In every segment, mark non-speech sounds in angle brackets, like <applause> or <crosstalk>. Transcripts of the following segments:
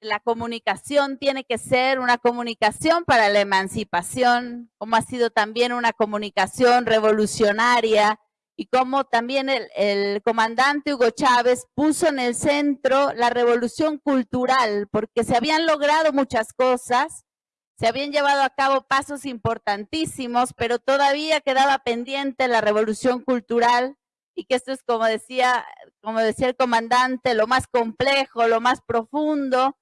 la comunicación tiene que ser una comunicación para la emancipación, como ha sido también una comunicación revolucionaria y como también el, comandante Hugo Chávez puso en el centro la revolución cultural, porque se habían logrado muchas cosas, se habían llevado a cabo pasos importantísimos, pero todavía quedaba pendiente la revolución cultural y que esto es como decía, como decía el comandante, lo más complejo, lo más profundo,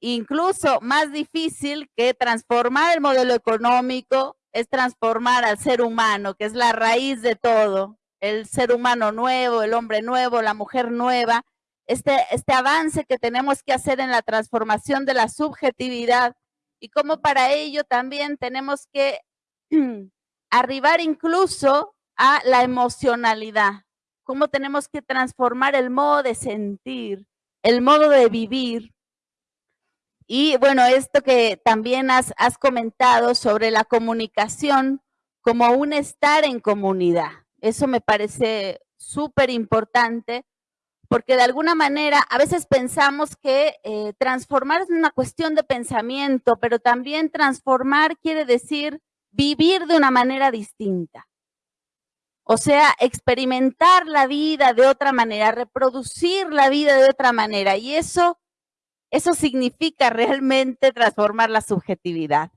incluso más difícil que transformar el modelo económico, es transformar al ser humano, que es la raíz de todo, el ser humano nuevo, el hombre nuevo, la mujer nueva, este, este avance que tenemos que hacer en la transformación de la subjetividad. Y cómo para ello también tenemos que <clears throat> arribar incluso a la emocionalidad, cómo tenemos que transformar el modo de sentir, el modo de vivir. Y bueno, esto que también has, comentado sobre la comunicación como un estar en comunidad. Eso me parece súper importante porque de alguna manera a veces pensamos que eh, transformar es una cuestión de pensamiento, pero también transformar quiere decir vivir de una manera distinta. O sea, experimentar la vida de otra manera, reproducir la vida de otra manera. Y eso, eso significa realmente transformar la subjetividad.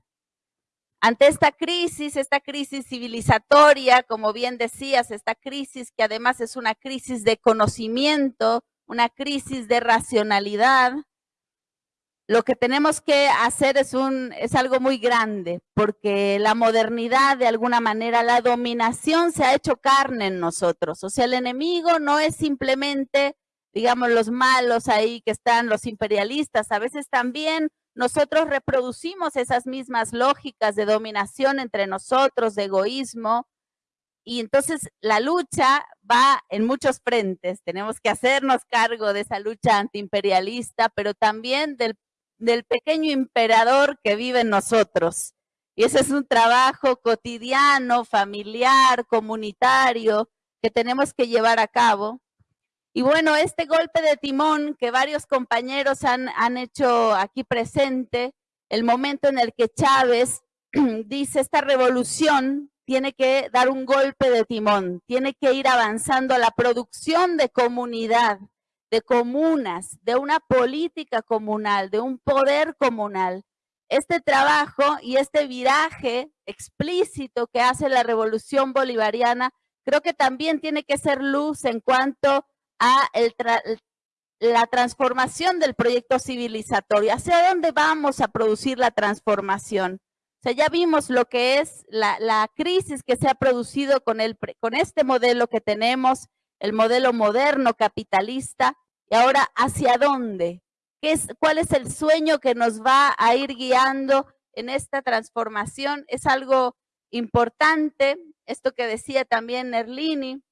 Ante esta crisis, esta crisis civilizatoria, como bien decías, esta crisis que además es una crisis de conocimiento, una crisis de racionalidad, lo que tenemos que hacer es, un, es algo muy grande, porque la modernidad, de alguna manera, la dominación se ha hecho carne en nosotros. O sea, el enemigo no es simplemente, digamos, los malos ahí que están, los imperialistas, a veces también nosotros reproducimos esas mismas lógicas de dominación entre nosotros, de egoísmo, y entonces la lucha va en muchos frentes. Tenemos que hacernos cargo de esa lucha antiimperialista, pero también del, del pequeño emperador que vive en nosotros. Y ese es un trabajo cotidiano, familiar, comunitario, que tenemos que llevar a cabo. Y bueno, este golpe de timón que varios compañeros han, han hecho aquí presente, el momento en el que Chávez <clears throat> dice esta revolución tiene que dar un golpe de timón, tiene que ir avanzando a la producción de comunidad, de comunas, de una política comunal, de un poder comunal. Este trabajo y este viraje explícito que hace la revolución bolivariana, creo que también tiene que ser luz en cuanto la transformación del proyecto civilizatorio. ¿Hacia dónde vamos a producir la transformación? O ya vimos lo que es la, crisis que se ha producido con, el, con este modelo que tenemos, el modelo moderno capitalista, y ahora, ¿hacia dónde? ¿Qué es, ¿Cuál es el sueño que nos va a ir guiando en esta transformación? Es algo importante, esto que decía también Nerlini,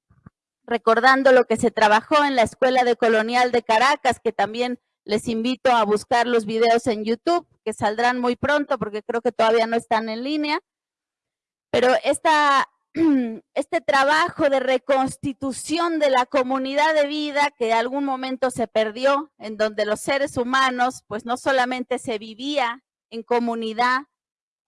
recordando lo que se trabajó en la Escuela de Colonial de Caracas, que también les invito a buscar los videos en YouTube, que saldrán muy pronto porque creo que todavía no están en línea. Pero esta, <clears throat> este trabajo de reconstitución de la comunidad de vida que algún momento se perdió, en donde los seres humanos, pues no solamente se vivía en comunidad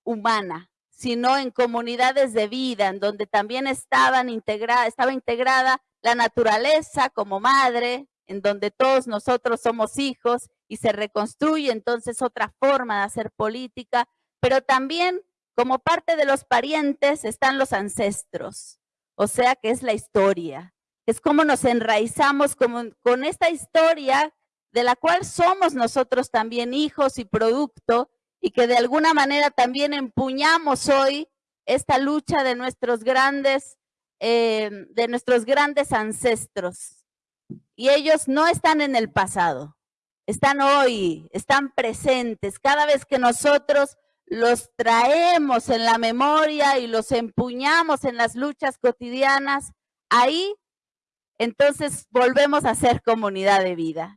humana, sino en comunidades de vida, en donde también estaba integrada la naturaleza como madre, en donde todos nosotros somos hijos y se reconstruye entonces otra forma de hacer política, pero también como parte de los parientes están los ancestros, o sea que es la historia, es como nos enraizamos con esta historia de la cual somos nosotros también hijos y producto, y que de alguna manera también empuñamos hoy esta lucha de nuestros grandes, eh, de nuestros grandes ancestros. Y ellos no están en el pasado, están hoy, están presentes. Cada vez que nosotros los traemos en la memoria y los empuñamos en las luchas cotidianas, ahí entonces volvemos a ser comunidad de vida.